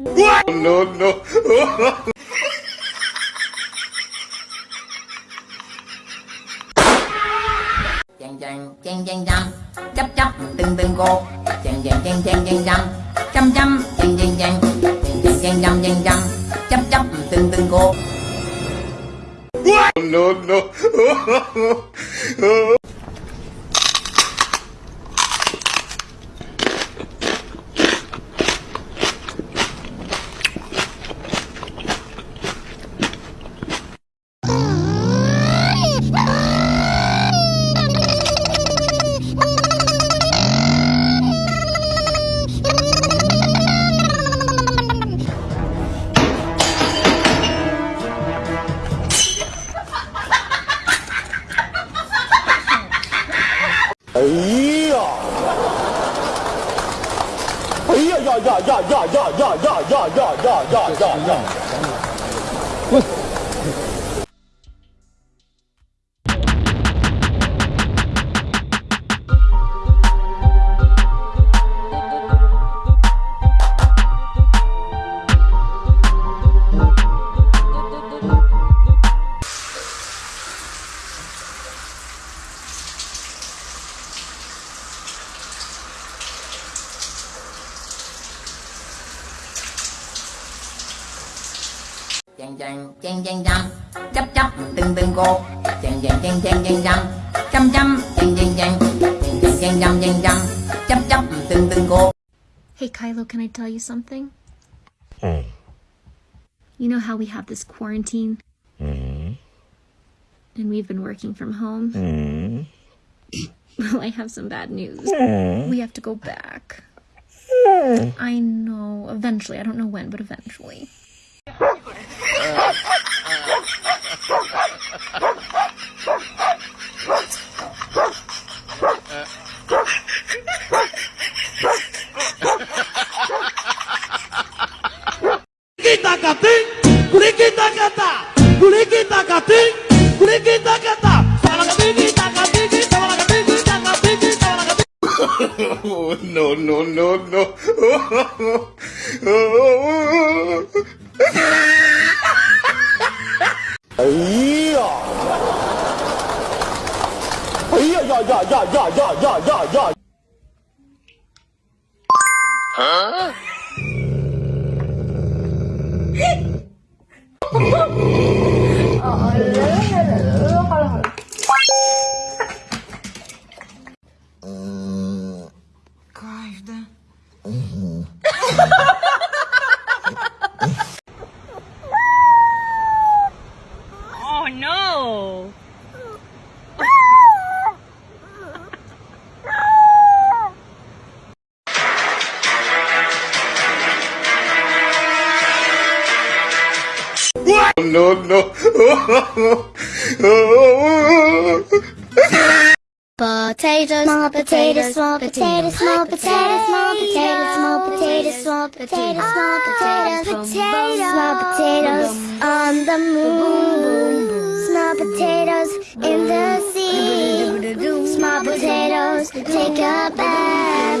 No, no. chàng chàng chàng chàng chăm chấp chấp từng từng cô chàng chàng chàng chàng chàng chăm chăm chăm chàng chàng chàng chàng chàng chàng chăm chàng chăm chấp chấp từng từng cô No, no. Chàng chàng chàng chàng chăm chấp chấp từng từng cô chàng chàng chàng chàng chàng chăm chăm chăm chàng chàng chàng chàng chàng chàng chăm chàng chăm chấp chấp từng từng cô Hey Kylo, can I tell you something? Hmm. You know how we have this quarantine? Hmm. And we've been working from home? Hmm. Well, I have some bad news. Hmm. We have to go back. I know. Eventually. I don't know when, but eventually tacatim, curiqui tacatá, curiqui tacatim, curiqui tacatá. Oh, no, no, no, no. kating, takating, tawala kating, takating, tawala kating. Oh, no, no, no, no. Oh No, no. Potatoes, small potatoes, small potatoes, small potatoes, small potatoes, small potatoes, small potatoes, small potatoes, small potatoes on the moon, small potatoes in the sea, small potatoes take a bath,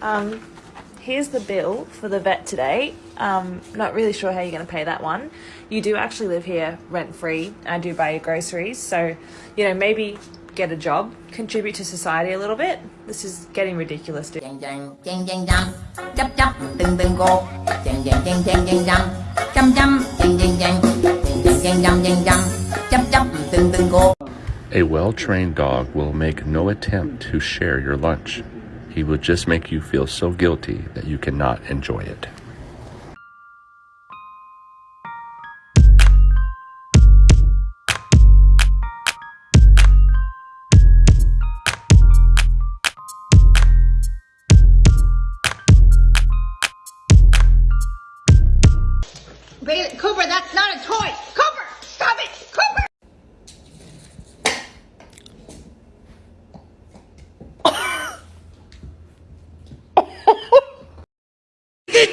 Um, here's the bill for the vet today. Um, not really sure how you're going to pay that one. You do actually live here rent free. I do buy your groceries, so you know maybe get a job, contribute to society a little bit. This is getting ridiculous. Chấp chấp từng từng cô Chàng chàng chàng chàng chàng chăm Chăm chăm chàng chàng A well trained dog will make no attempt to share your lunch. He will just make you feel so guilty that you cannot enjoy it.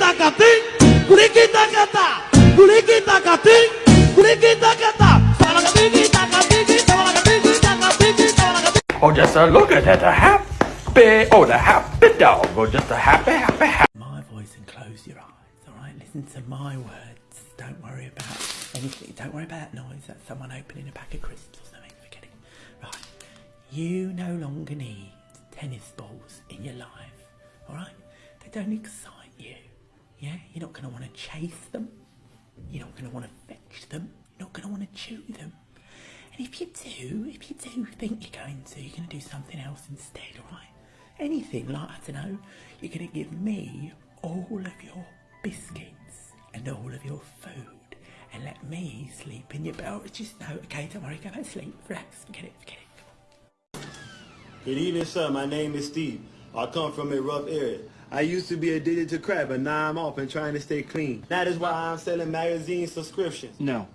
Kulikitakating, kulikitakating, kulikitakating, kulikitakating. Sabalakating, takating, sabalakating, takating. Or oh, just a look at that, a happy, oh, the happy dog, or just a happy, happy, happy. my voice and close your eyes, alright? Listen to my words. Don't worry about anything. Don't worry about noise. That's someone opening a pack of crisps or something. Forget it. Right. You no longer need tennis balls in your life, alright? They don't excite you. Yeah? You're not going to want to chase them. You're not going to want to fetch them. You're not going to want to chew them. And if you do, if you do think you're going to, you're going to do something else instead, alright? Anything like, I don't know, you're going to give me all of your biscuits and all of your food and let me sleep in your bed. Just no, okay, don't worry, go back to sleep, relax, forget it, forget it. Good evening, sir. My name is Steve. I come from a rough area. I used to be addicted to crack, but now I'm off and trying to stay clean. That is why I'm selling magazine subscriptions. No.